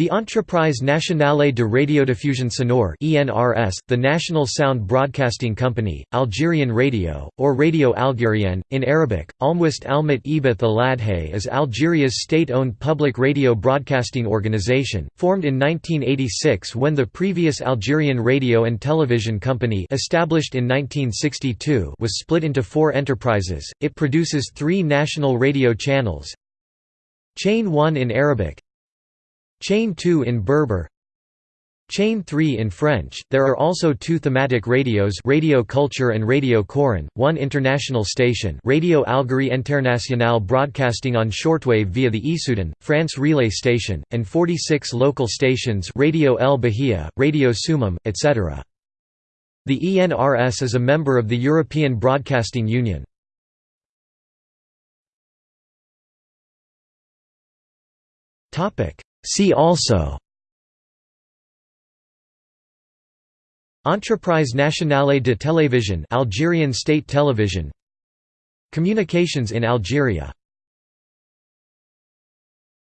The Entreprise Nationale de Radiodiffusion Sonore (ENRS), the National Sound Broadcasting Company, Algerian Radio, or Radio Algérienne, in Arabic, Almwist Almat Ibath Aladhay is Algeria's state-owned public radio broadcasting organization, formed in 1986 when the previous Algerian Radio and Television Company established in 1962 was split into four enterprises. It produces three national radio channels, Chain 1 in Arabic Chain 2 in Berber Chain 3 in French. There are also two thematic radios, Radio Culture and Radio Coran, one international station, Radio Algérie Internationale broadcasting on shortwave via the Issoudun, France relay station, and 46 local stations, Radio El Bahia, Radio Soummam, etc. The ENRS is a member of the European Broadcasting Union. Topic See also Entreprise Nationale de Télévision Algerian State Television Communications in Algeria